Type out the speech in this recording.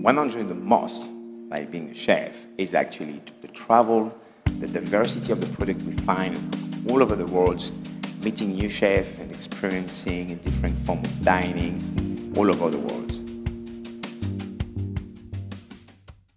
What I enjoy the most by being a chef is actually the travel, the diversity of the product we find all over the world, meeting new chefs and experiencing a different form of dinings all over the world.